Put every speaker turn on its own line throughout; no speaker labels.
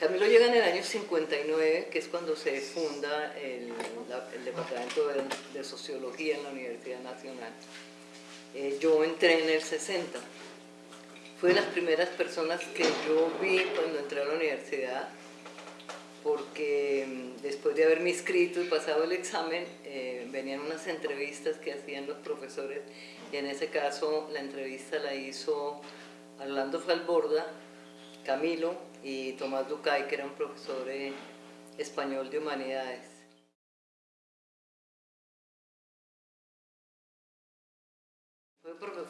Camilo llega en el año 59, que es cuando se funda el, Departamento de, Sociología en la Universidad Nacional. Eh, yo entré en el 60. Fue de las primeras personas que yo vi cuando entré a la universidad, porque mm, después de haberme inscrito y pasado el examen, eh, venían unas entrevistas que hacían los profesores, y en ese caso la entrevista la hizo Orlando Falborda, Camilo y Tomás Ducay, que era un profesor español de humanidades.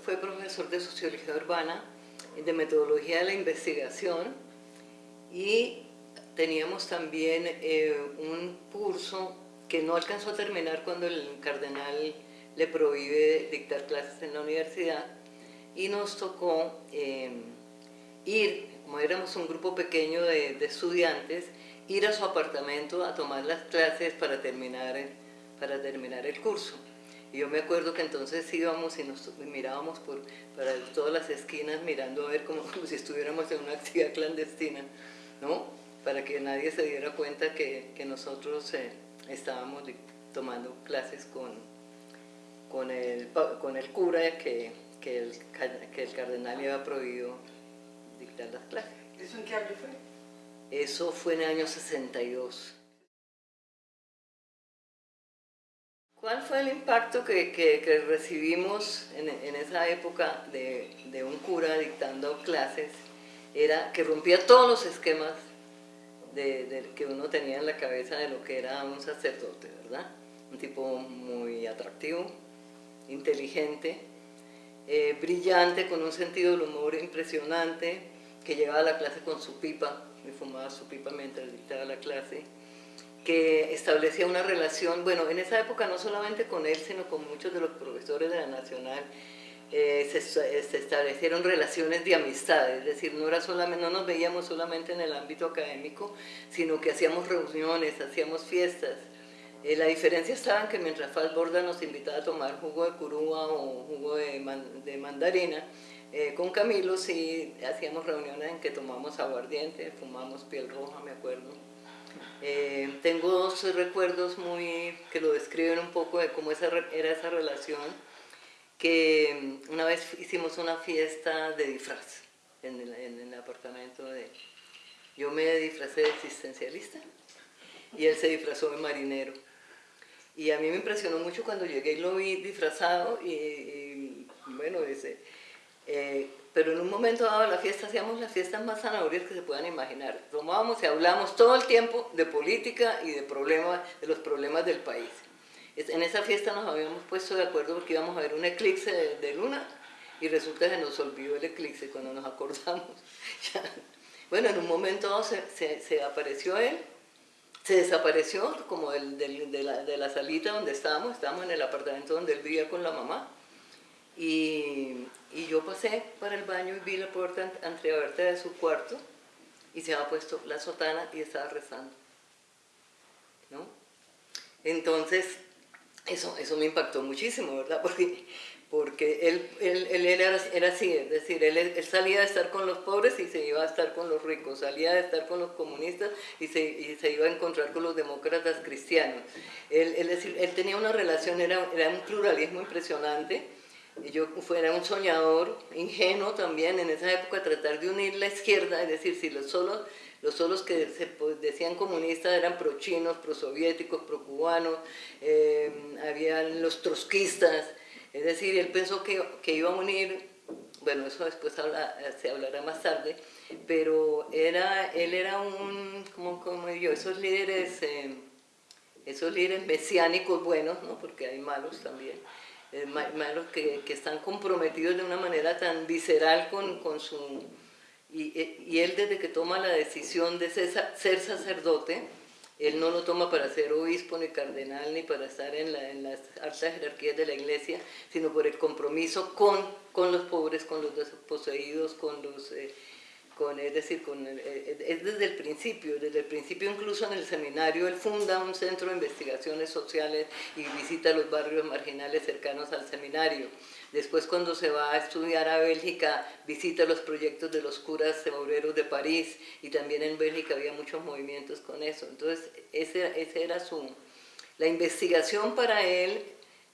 Fue profesor de Sociología Urbana, de Metodología de la Investigación y teníamos también eh, un curso que no alcanzó a terminar cuando el cardenal le prohíbe dictar clases en la universidad y nos tocó eh, ir, como éramos un grupo pequeño de, estudiantes, ir a su apartamento a tomar las clases para terminar, para terminar el curso. Y yo me acuerdo que entonces íbamos y nos mirábamos por, para todas las esquinas mirando a ver como, si estuviéramos en una actividad clandestina, ¿no? Para que nadie se diera cuenta que, nosotros eh, estábamos tomando clases con, con, el, con el cura que, que, el, que el cardenal le había prohibido dictar las clases.
¿Eso en qué año fue?
Eso fue en el año 62. ¿Cuál fue el impacto que, que, recibimos en, en, esa época de, de, un cura dictando clases? Era que rompía todos los esquemas de, de, que uno tenía en la cabeza de lo que era un sacerdote, ¿verdad? Un tipo muy atractivo, inteligente, eh, brillante, con un sentido del humor impresionante, que llegaba a la clase con su pipa, y fumaba su pipa mientras dictaba la clase, que establecía una relación, bueno, en esa época no solamente con él, sino con muchos de los profesores de la Nacional, eh, se, establecieron relaciones de amistad, es decir, no, era solamente, no nos veíamos solamente en el ámbito académico, sino que hacíamos reuniones, hacíamos fiestas, eh, la diferencia estaba en que mientras Borda nos invitaba a tomar jugo de curúa o jugo de, mandarina, eh, con Camilo sí hacíamos reuniones en que tomamos aguardiente, fumamos piel roja, me acuerdo. Eh, tengo dos recuerdos muy que lo describen un poco de cómo esa, era esa relación, que una vez hicimos una fiesta de disfraz en el, en el apartamento de... Yo me disfracé de existencialista y él se disfrazó de marinero. Y a mí me impresionó mucho cuando llegué y lo vi disfrazado y, bueno, ese, eh, pero en un momento dado de la fiesta hacíamos las fiestas más zanahorias que se puedan imaginar. Tomábamos y hablábamos todo el tiempo de política y de, problemas, de los problemas del país. En esa fiesta nos habíamos puesto de acuerdo porque íbamos a ver un eclipse de, luna y resulta que nos olvidó el eclipse cuando nos acordamos. bueno, en un momento dado se, se apareció él se desapareció como del, de, la, de, la, salita donde estábamos, estábamos en el apartamento donde él vivía con la mamá, y, y yo pasé para el baño y vi la puerta entreabierta de su cuarto, y se había puesto la sotana y estaba rezando. ¿no? Entonces, eso, eso me impactó muchísimo, ¿verdad? Porque porque él, él, él era, era, así, es decir, él, él, salía de estar con los pobres y se iba a estar con los ricos, salía de estar con los comunistas y se, y se iba a encontrar con los demócratas cristianos. Él, él, él tenía una relación, era, era un pluralismo impresionante, yo era un soñador, ingenuo también en esa época, tratar de unir la izquierda, es decir, si los solos, los solos que se pues, decían comunistas eran pro-chinos, pro-soviéticos, pro-cubanos, eh, habían los trotskistas, es decir, él pensó que, que iba a unir, bueno, eso después se hablará más tarde, pero era, él era un, como, como yo, esos líderes, eh, esos líderes mesiánicos buenos, ¿no? porque hay malos también, eh, malos que, que, están comprometidos de una manera tan visceral con, con su... Y, y, él desde que toma la decisión de ser, ser sacerdote, él no lo toma para ser obispo, ni cardenal, ni para estar en, las altas jerarquías de la iglesia, sino por el compromiso con, con los pobres, con los desposeídos, con los, eh, con, es decir, con es desde el principio, desde el principio incluso en el seminario él funda un centro de investigaciones sociales y visita los barrios marginales cercanos al seminario. Después cuando se va a estudiar a Bélgica, visita los proyectos de los curas obreros de París y también en Bélgica había muchos movimientos con eso. Entonces ese, ese era su... La investigación para él,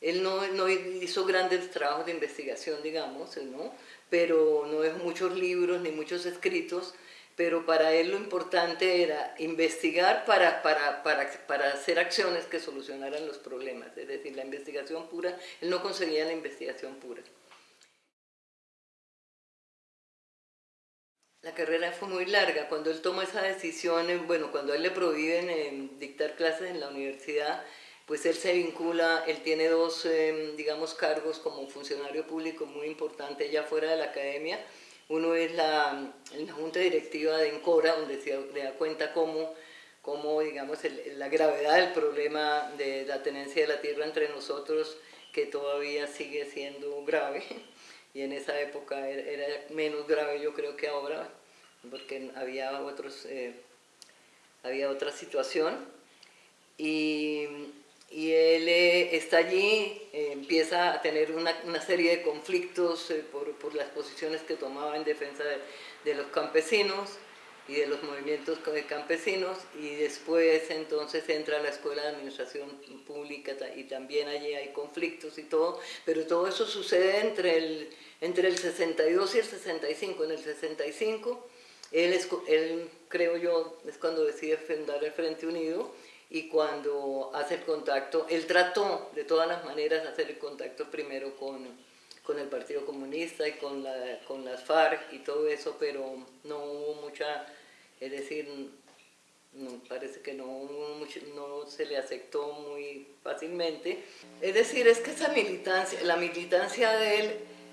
él no, no hizo grandes trabajos de investigación, digamos, ¿no? pero no es muchos libros ni muchos escritos, pero para él lo importante era investigar para, para, para, para, hacer acciones que solucionaran los problemas, es decir, la investigación pura, él no conseguía la investigación pura. La carrera fue muy larga, cuando él toma esa decisión, bueno, cuando a él le prohíben eh, dictar clases en la universidad, pues él se vincula, él tiene dos, em, digamos, cargos como funcionario público muy importante ya fuera de la academia. Uno es la, la Junta Directiva de Encora, donde se da cuenta cómo, cómo digamos, la gravedad del problema de la tenencia de la tierra entre nosotros, que todavía sigue siendo grave, y en esa época era, menos grave yo creo que ahora, porque había, otros, eh, había otra situación. Y y él eh, está allí, eh, empieza a tener una, una serie de conflictos eh, por, por, las posiciones que tomaba en defensa de, de, los campesinos y de los movimientos campesinos y después entonces entra a la Escuela de Administración Pública y también allí hay conflictos y todo, pero todo eso sucede entre el, entre el 62 y el 65. En el 65 él, él creo yo es cuando decide fundar el Frente Unido y cuando hace el contacto, él trató de todas las maneras hacer el contacto primero con, con el Partido Comunista y con, la, con las FARC y todo eso, pero no hubo mucha, es decir, no, parece que no, no se le aceptó muy fácilmente. Es decir, es que esa militancia, la militancia de él,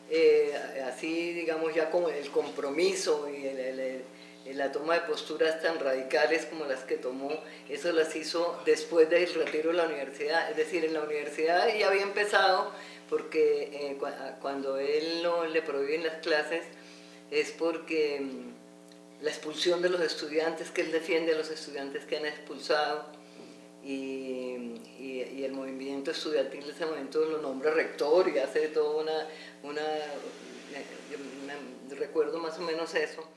eh, así digamos ya con el compromiso y el la toma de posturas tan radicales como las que tomó, eso las hizo después del retiro de la universidad. Es decir, en la universidad ya había empezado, porque eh, cuando él no le prohíben las clases, es porque mm, la expulsión de los estudiantes, que él defiende a los estudiantes que han expulsado, y, el movimiento estudiantil de ese momento lo nombra rector y hace toda una, una, una recuerdo más o menos eso.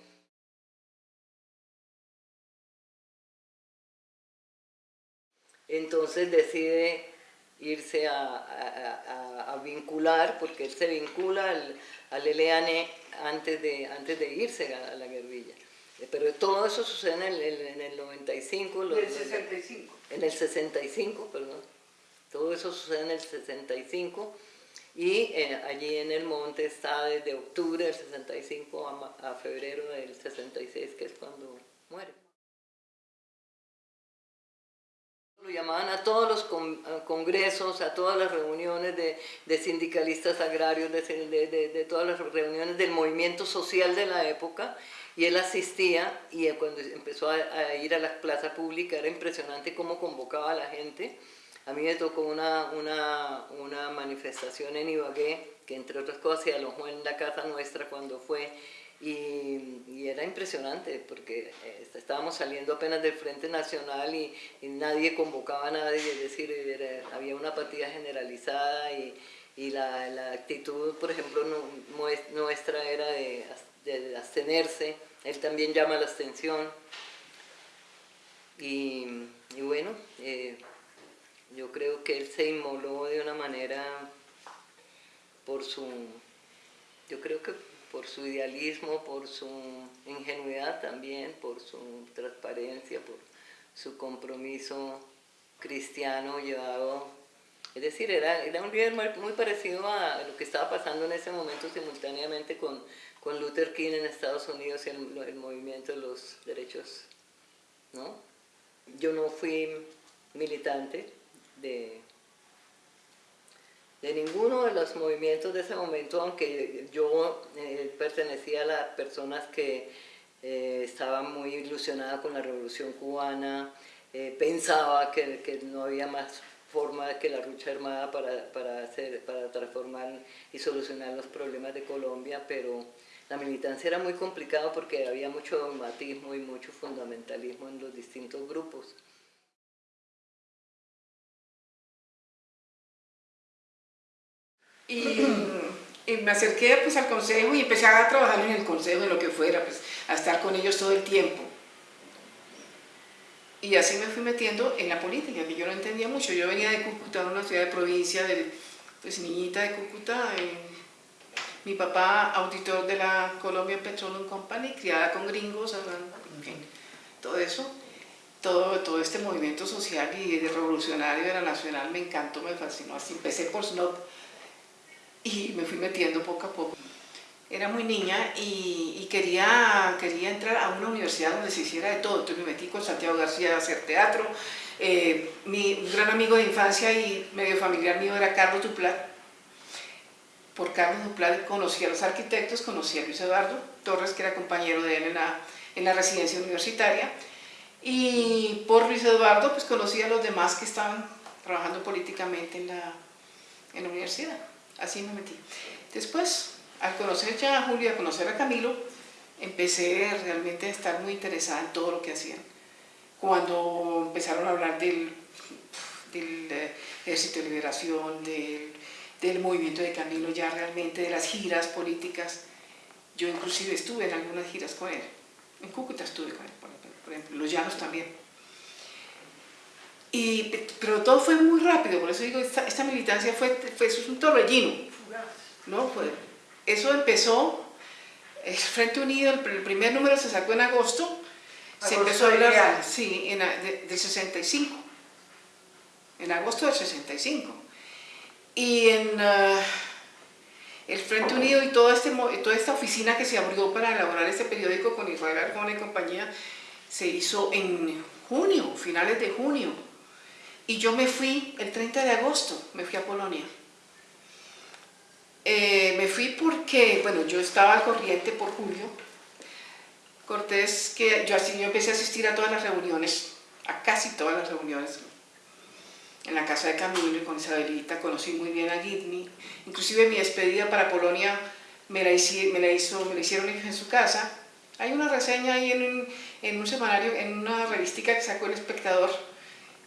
Entonces decide irse a, vincular, porque él se vincula al, al LN antes de, antes de irse a, la guerrilla. Pero todo eso sucede en el, en el 95.
En el 65.
En el 65, perdón. Todo eso sucede en el 65 y eh, allí en el monte está desde octubre del 65 a, a febrero del 66, que es cuando muere. Lo llamaban a todos los congresos, a todas las reuniones de, sindicalistas agrarios, de, todas las reuniones del movimiento social de la época, y él asistía, y cuando empezó a, ir a la plaza pública era impresionante cómo convocaba a la gente. A mí me tocó una, una, una manifestación en Ibagué, que entre otras cosas se alojó en la casa nuestra cuando fue, y, era impresionante porque eh, estábamos saliendo apenas del Frente Nacional y, nadie convocaba a nadie, es decir, había una apatía generalizada y, la, actitud, por ejemplo, nuestra era de, abstenerse, él también llama la abstención. Y, bueno, eh, yo creo que él se inmoló de una manera por su, yo creo que por su idealismo, por su ingenuidad también, por su transparencia, por su compromiso cristiano llevado. Es decir, era, era un líder muy parecido a lo que estaba pasando en ese momento simultáneamente con, con Luther King en Estados Unidos y el, el movimiento de los derechos. ¿no? Yo no fui militante de, de ninguno de los movimientos de ese momento, aunque yo eh, pertenecía a las personas que eh, estaban muy ilusionadas con la revolución cubana, eh, pensaba que, no había más forma que la lucha armada para, para transformar y solucionar los problemas de Colombia, pero, la militancia era muy complicada porque había mucho dogmatismo y mucho fundamentalismo en los distintos grupos.
Y, me acerqué pues al consejo y empecé a trabajar en el consejo, en lo que fuera, pues a estar con ellos todo el tiempo. Y así me fui metiendo en la política, que yo no entendía mucho. Yo venía de Cúcuta, una ciudad de provincia, de, pues niñita de Cúcuta, mi papá auditor de la Colombia Petroleum Company, criada con gringos, todo eso, todo, todo este movimiento social y revolucionario de la nacional me encantó, me fascinó, así empecé por Snob y me fui metiendo poco a poco. Era muy niña y, quería, quería entrar a una universidad donde se hiciera de todo, entonces me metí con Santiago García a hacer teatro, eh, mi gran amigo de infancia y medio familiar mío era Carlos Duplat, por Carlos Duplat conocí a los arquitectos, conocí a Luis Eduardo Torres, que era compañero de él en la, en la residencia universitaria, y por Luis Eduardo pues conocí a los demás que estaban trabajando políticamente en la, en la universidad. Así me metí. Después, al conocer ya a Julio, a conocer a Camilo, empecé realmente a estar muy interesada en todo lo que hacían. Cuando empezaron a hablar del, del eh, Ejército de Liberación, del del movimiento de Camilo, ya realmente de las giras políticas. Yo inclusive estuve en algunas giras con él. En Cúcuta estuve con él, por ejemplo, Los Llanos también. Y, pero todo fue muy rápido, por eso digo, esta, militancia fue, fue, eso es un torbellino. ¿no? Fue, eso empezó, el Frente Unido, el, primer número se sacó en agosto, se empezó a hablar, sí, en, del 65, en agosto del 65 y en uh, el Frente Unido y toda, este, toda esta oficina que se abrió para elaborar este periódico con Israel Arjona y compañía, se hizo en junio, finales de junio. Y yo me fui el 30 de agosto, me fui a Polonia. Eh, me fui porque, bueno, yo estaba al corriente por Julio Cortés, que yo, así, yo empecé a asistir a todas las reuniones, a casi todas las reuniones en la casa de Camilo y con Isabelita, conocí muy bien a Gidney, inclusive mi despedida para Polonia me la, me la, hizo, me la hicieron en su casa. Hay una reseña ahí en un, en un semanario, en una revistica que sacó El Espectador,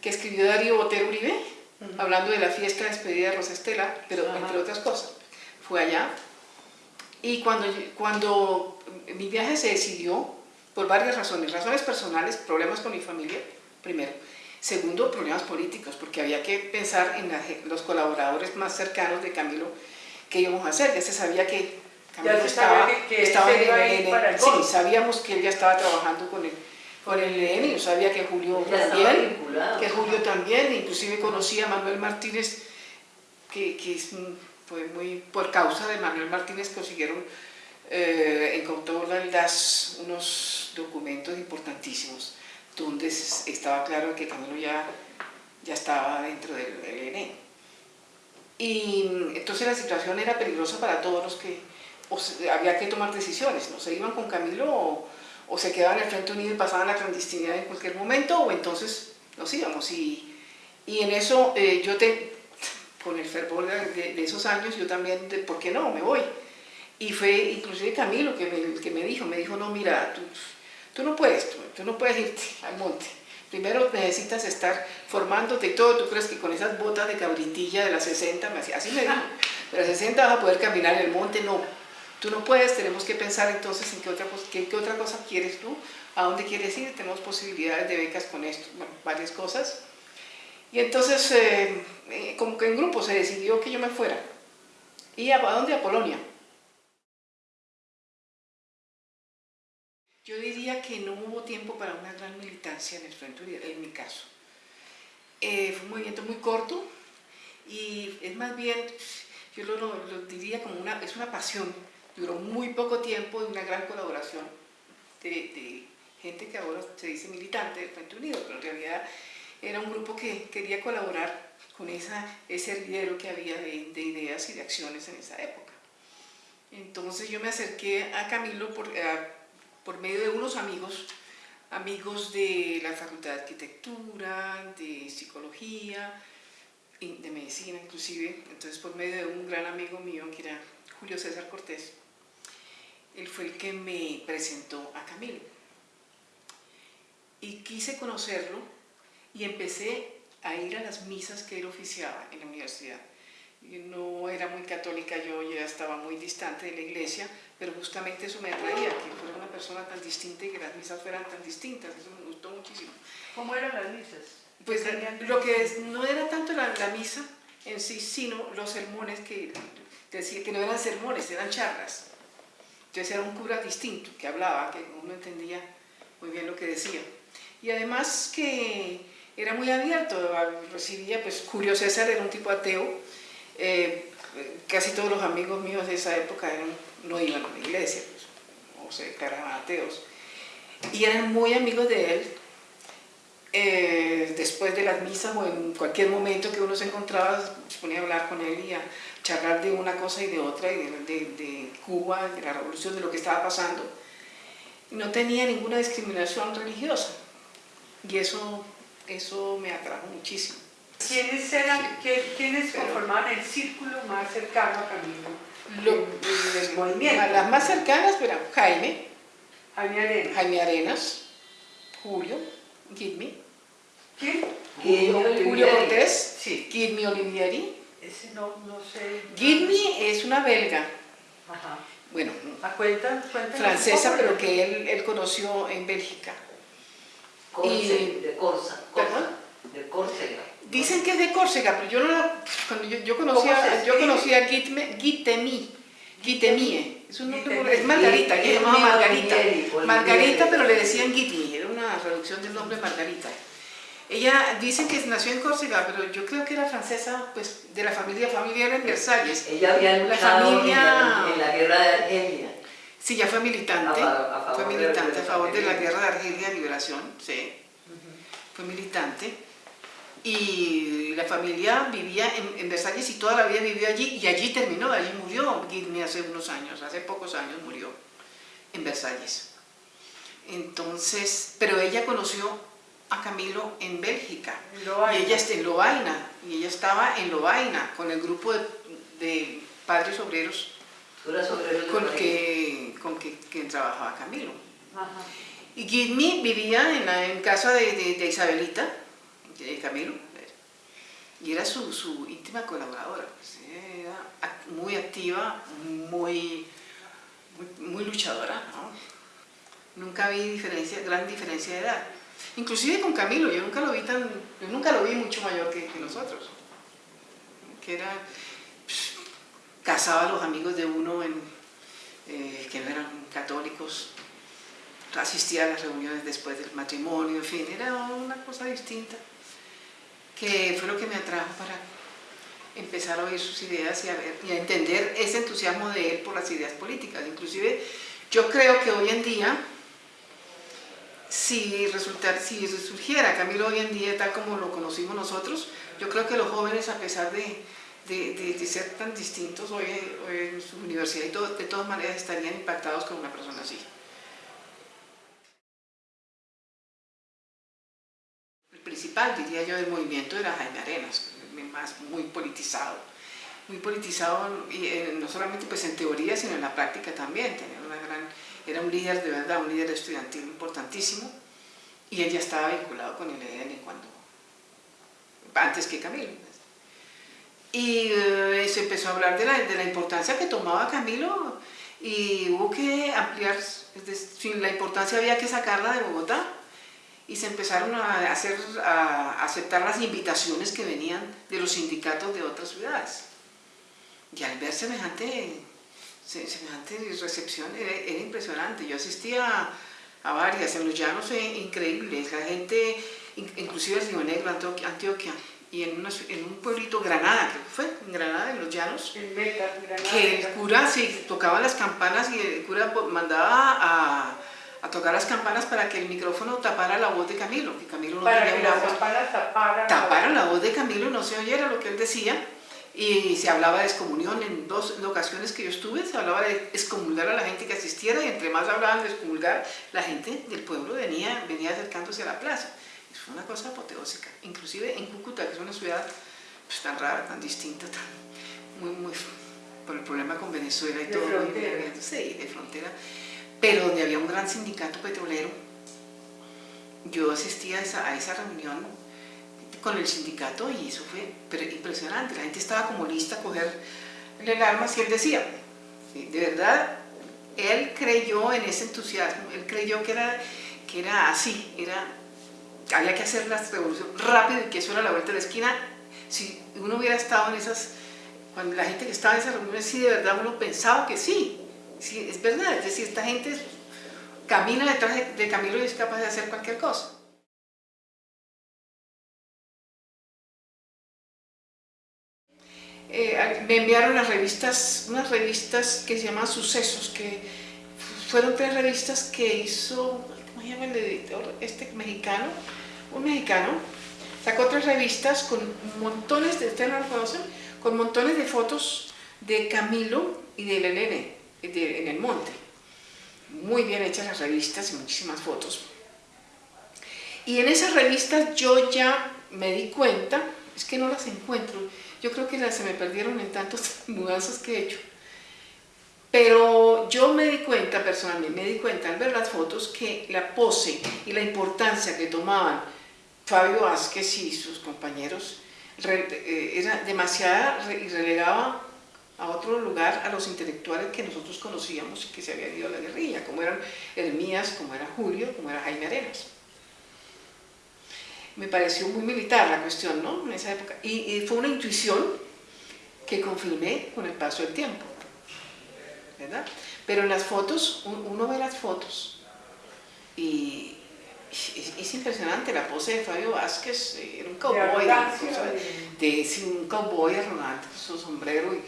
que escribió Darío Botero Uribe, hablando de la fiesta de despedida de Rosa Estela, pero entre otras cosas. Fue allá. Y cuando, cuando mi viaje se decidió, por varias razones, razones personales, problemas con mi familia, primero, Segundo, problemas políticos, porque había que pensar en los colaboradores más cercanos de Camilo que íbamos a hacer. Ya se sabía que
Camilo estaba, estaba en el
Sí, sabíamos que él ya estaba trabajando con el, con el EN, yo sabía que Julio también, que Julio también, inclusive conocí a Manuel Martínez, que, que es, fue muy, por causa de Manuel Martínez consiguieron, eh, encontró las, unos documentos importantísimos donde estaba claro que Camilo ya, ya estaba dentro del, ENE. Y entonces la situación era peligrosa para todos los que había que tomar decisiones, ¿no? Se iban con Camilo o, se quedaban en el Frente Unido y pasaban la clandestinidad en cualquier momento o entonces nos íbamos. Y, y en eso eh, yo, te, con el fervor de, esos años, yo también, ¿por qué no? Me voy. Y fue inclusive Camilo que me, que me dijo, me dijo, no, mira, tú, Tú no puedes, tú, no puedes irte al monte. Primero necesitas estar formándote y todo. ¿Tú crees que con esas botas de cabritilla de las 60, así me dijo, de las 60 vas a poder caminar en el monte? No, tú no puedes, tenemos que pensar entonces en qué otra, qué, qué otra cosa quieres tú, a dónde quieres ir, tenemos posibilidades de becas con esto, bueno, varias cosas. Y entonces, eh, eh, como que en grupo se decidió que yo me fuera. ¿Y a, dónde? A Polonia. Yo diría que no hubo tiempo para una gran militancia en el Frente en mi caso. Eh, fue un movimiento muy corto y es más bien, yo lo, diría como una, es una pasión. Duró muy poco tiempo y una gran colaboración de, gente que ahora se dice militante del Frente Unido, pero en realidad era un grupo que quería colaborar con esa, ese hervidero que había de, de, ideas y de acciones en esa época. Entonces yo me acerqué a Camilo por, por medio de unos amigos, amigos de la Facultad de Arquitectura, de Psicología, de Medicina inclusive, entonces por medio de un gran amigo mío que era Julio César Cortés. Él fue el que me presentó a Camilo. Y quise conocerlo y empecé a ir a las misas que él oficiaba en la universidad. no era muy católica, yo ya estaba muy distante de la iglesia, pero justamente eso me atraía, que fuera una persona tan distinta y que las misas fueran tan distintas, eso me gustó muchísimo.
¿Cómo eran las misas?
Pues lo que no era tanto la, la, misa en sí, sino los sermones que decía que no eran sermones, eran charlas. Entonces era un cura distinto que hablaba, que uno entendía muy bien lo que decía. Y además que era muy abierto, recibía, pues Julio César era un tipo ateo, eh, casi todos los amigos míos de esa época no iban a la iglesia, pues, o se declaraban ateos, y eran muy amigos de él, eh, después de las misas o en cualquier momento que uno se encontraba, se ponía a hablar con él y a charlar de una cosa y de otra, y de, Cuba, de la revolución, de lo que estaba pasando. No tenía ninguna discriminación religiosa y eso, eso me atrajo muchísimo.
¿Quiénes, eran, ¿quiénes conformaban el círculo más cercano a Camilo?
Las más cercanas eran Jaime,
Jaime Arenas,
Jaime Arenas Julio, Gidmi.
¿Quién?
Julio Cortés, sí. Gidmi Olivieri.
Ese no, no sé.
Gidmi es una belga.
Ajá.
Bueno,
¿A cuenta,
francesa, pero que él, él, conoció en Bélgica.
y, de Corsa, de Córcega.
Dicen que es de Córcega, pero yo no cuando yo, yo conocía, yo conocía a Gitemi, Gitemie, es un nombre, es Margarita, ella llamaba Margarita, Margarita, pero le decían Gitmi, era una reducción del nombre Margarita. Ella dicen que nació en Córcega, pero yo creo que era francesa, pues de la familia familiar en Versalles.
Ella había la familia... en, la, guerra de Argelia.
Sí, ya fue militante, fue militante a favor de la guerra de Argelia, liberación, sí, fue militante. Y la familia vivía en, Versalles y toda la vida vivió allí, y allí terminó, allí murió Guilherme hace unos años, hace pocos años murió en Versalles. Entonces, pero ella conoció a Camilo en Bélgica. Y ella está en Lovaina, y ella estaba en Lovaina con el grupo de, padres obreros con, que, con que, trabajaba Camilo. Y Gidmi vivía en, la, en casa de, Isabelita, de Camilo, y era su, su íntima colaboradora. Pues, era muy activa, muy, muy, luchadora. Nunca vi diferencia, gran diferencia de edad. Inclusive con Camilo, yo nunca lo vi tan, yo nunca lo vi mucho mayor que, nosotros. Que era, casaba a los amigos de uno en, eh, que no eran católicos, asistía a las reuniones después del matrimonio, en fin, era una cosa distinta, que fue lo que me atrajo para empezar a oír sus ideas y a, ver, y a entender ese entusiasmo de él por las ideas políticas. Inclusive, yo creo que hoy en día, si, resultar, si surgiera Camilo hoy en día tal como lo conocimos nosotros, yo creo que los jóvenes a pesar de, de, ser tan distintos hoy, en su universidad y de todas maneras estarían impactados con una persona así. El principal, diría yo, del movimiento era Jaime Arenas, más muy politizado. Muy politizado, y, eh, no solamente pues en teoría, sino en la práctica también. Tenía una gran era un líder de verdad, un líder estudiantil importantísimo y él ya estaba vinculado con el EDN cuando, antes que Camilo. Y eh, se empezó a hablar de la, de la, importancia que tomaba Camilo y hubo que ampliar, sin la importancia había que sacarla de Bogotá y se empezaron a, hacer, a aceptar las invitaciones que venían de los sindicatos de otras ciudades. Y al ver semejante semejante recepción era, impresionante. Yo asistía a, varias, en los llanos increíbles, la gente, inclusive en Río Negro, Antioquia, y en, en, un pueblito, Granada, creo que fue, en Granada, en los llanos, que el cura sí, tocaba las campanas y el cura mandaba a, a, tocar las campanas para que el micrófono tapara la voz de Camilo, que Camilo no
para que campanas taparan,
taparan la voz de Camilo, no se oyera lo que él decía, y se hablaba de excommunión en dos ocasiones que yo estuve, se hablaba de excomulgar a la gente que asistiera y entre más hablaban de excomulgar, la gente del pueblo venía, venía acercándose a la plaza. Fue una cosa apoteósica, inclusive en Cúcuta, que es una ciudad pues, tan rara, tan distinta, tan, muy, muy por el problema con Venezuela y
De
todo,
frontera.
sí, de frontera, pero donde había un gran sindicato petrolero. Yo asistía a esa, a esa reunión con el sindicato y eso fue impresionante. La gente estaba como lista a coger el arma y él decía, de verdad, él creyó en ese entusiasmo, él creyó que era, que era así, era, había que hacer la revolución rápido y que eso era la vuelta de la esquina. Si uno hubiera estado en esas, cuando la gente que estaba en esas reuniones, sí, de verdad uno pensaba que sí, sí, es verdad, es decir, esta gente camina detrás de, de Camilo y es capaz de hacer cualquier cosa. Eh, me enviaron las revistas, unas revistas que se llaman Sucesos, que fueron tres revistas que hizo, ¿cómo se llama el editor? Este mexicano, un mexicano, sacó tres revistas con montones de, ¿ustedes no lo? Con montones de fotos de Camilo y de Elene de, en el monte. Muy bien hechas las revistas y muchísimas fotos. Y en esas revistas yo ya me di cuenta, es que no las encuentro, yo creo que se me perdieron en tantas mudanzas que he hecho. Pero yo me di cuenta personalmente, me di cuenta al ver las fotos que la pose y la importancia que tomaban Fabio Vázquez y sus compañeros eh, era demasiada y relegaba a otro lugar a los intelectuales que nosotros conocíamos y que se habían ido a la guerrilla, como eran Hermías, como era Julio, como era Jaime Arenas me pareció muy militar la cuestión, ¿no? En esa época. Y, y, fue una intuición que confirmé con el paso del tiempo, ¿verdad? Pero en las fotos, uno ve las fotos y es, es impresionante la pose de Fabio Vázquez, era un cowboy, de, de, de, un cowboy arrogante, su sombrero, y,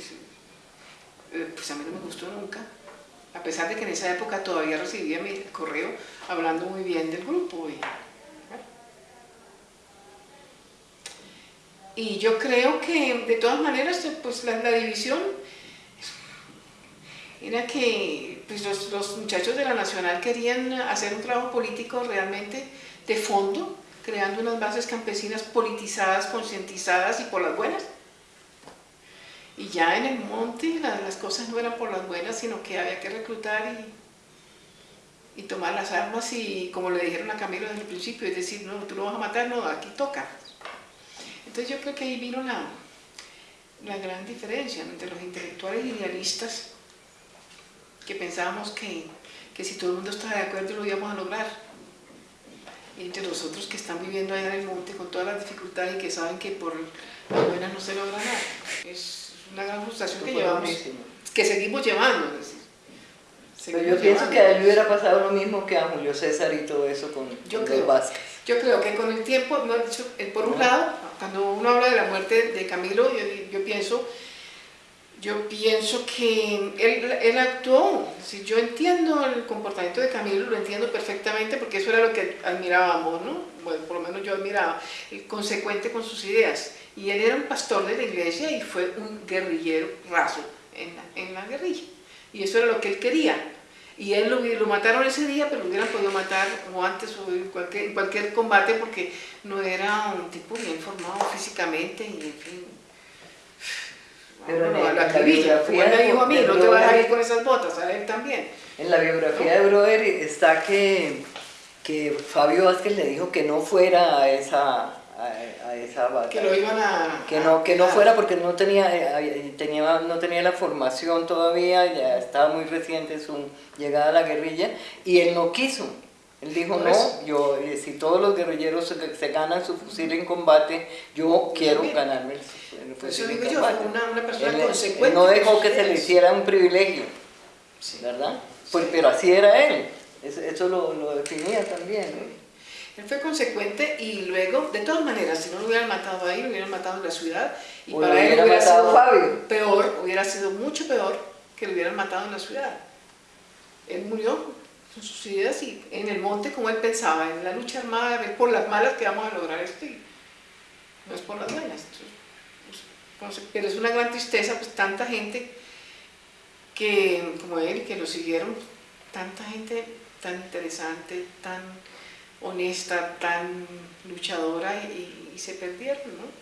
pues a mí no me gustó nunca. A pesar de que en esa época todavía recibía mi correo hablando muy bien del grupo. Y, Y yo creo que de todas maneras, pues la, división era que pues, los, muchachos de la Nacional querían hacer un trabajo político realmente de fondo, creando unas bases campesinas politizadas, concientizadas y por las buenas. Y ya en el monte la, las cosas no eran por las buenas, sino que había que reclutar y, y tomar las armas y como le dijeron a Camilo desde el principio, es decir, no, tú no vas a matar, no, aquí toca. Entonces yo creo que ahí vino la, la gran diferencia entre los intelectuales idealistas que pensábamos que, que, si todo el mundo estaba de acuerdo lo íbamos a lograr y entre los otros que están viviendo allá en el monte con todas las dificultades y que saben que por las buenas no se logra nada. Es una gran frustración que llevamos, que seguimos llevando. Es decir,
seguimos Pero yo pienso que a él hubiera pasado lo mismo que a Julio César y todo eso con,
yo
con
creo,
Vázquez.
Yo creo que con el tiempo, no, por un lado, cuando uno habla de la muerte de Camilo, yo, pienso, yo pienso que él, él actuó. Si yo entiendo el comportamiento de Camilo, lo entiendo perfectamente porque eso era lo que admirábamos, ¿no? Bueno, por lo menos yo admiraba, el consecuente con sus ideas. Y él era un pastor de la iglesia y fue un guerrillero raso en la, en la guerrilla. Y eso era lo que él quería. Y él lo, lo, mataron ese día, pero lo hubieran podido matar o antes o en cualquier, en cualquier combate porque no era un tipo bien formado físicamente y en fin.
Pero
no,
en
la
la biografía
él me dijo a mí, no te vas a ir con esas botas, a él también.
En la biografía de Brother está que, que Fabio Vázquez le dijo que no fuera a esa, a, a esa batalla.
Que lo iban a...
Que no, que no fuera porque no tenía, eh, tenía, no tenía la formación todavía, ya estaba muy reciente su llegada a la guerrilla y él no quiso. Él dijo, no, yo, eh, si todos los guerrilleros se, se ganan su fusil en combate, yo quiero ganarme el, el fusil en
digo yo,
combate.
fue una, una persona
Él, él
consecuente.
no
con
dejó que se le
ideas.
hiciera un privilegio,
Sí.
¿verdad? Pues, pero así era él, eso, eso lo, lo definía también. ¿no?
Él fue consecuente y luego, de todas maneras, si no lo hubieran matado ahí, lo hubieran matado en la ciudad. Y para él
hubiera
sido
Fabio.
peor, hubiera sido mucho peor que lo hubieran matado en la ciudad. Él murió con sus ideas y en el monte como él pensaba, en la lucha armada, es por las malas que vamos a lograr esto y no es por las buenas. Entonces, pues, pero es una gran tristeza, pues tanta gente que, como él, que lo siguieron, tanta gente tan interesante, tan honesta, tan luchadora y, se perdieron, ¿no?